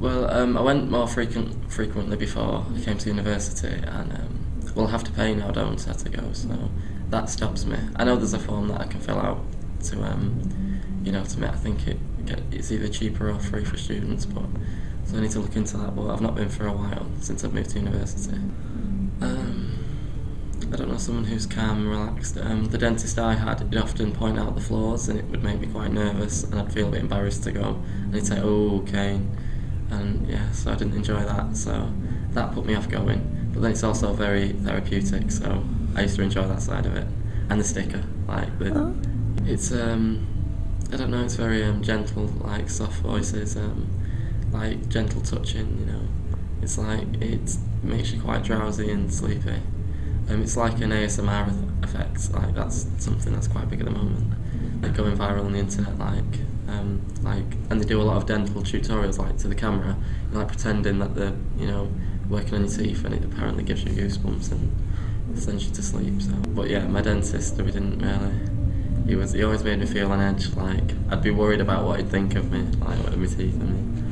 Well, um, I went more frequent, frequently before I came to university, and um, well, have to pay now, don't I, to go? So that stops me. I know there's a form that I can fill out to, um, you know, to me. I think it it's either cheaper or free for students, but so I need to look into that. But I've not been for a while since I've moved to university. Um, I don't know, someone who's calm and relaxed. Um, the dentist I had, he'd often point out the flaws and it would make me quite nervous and I'd feel a bit embarrassed to go. And he'd say, oh, okay. And yeah, so I didn't enjoy that, so that put me off going. But then it's also very therapeutic, so I used to enjoy that side of it. And the sticker, like, the, oh. it's, um, I don't know, it's very um, gentle, like soft voices, um, like gentle touching, you know. It's like, it makes you quite drowsy and sleepy. Um, it's like an ASMR effect, like that's something that's quite big at the moment. Like going viral on the internet, like, um, like, and they do a lot of dental tutorials, like to the camera, like pretending that they're, you know, working on your teeth, and it apparently gives you goosebumps and sends you to sleep. So, but yeah, my dentist, we didn't really. He was. He always made me feel on edge. Like I'd be worried about what he'd think of me, like with my teeth and me.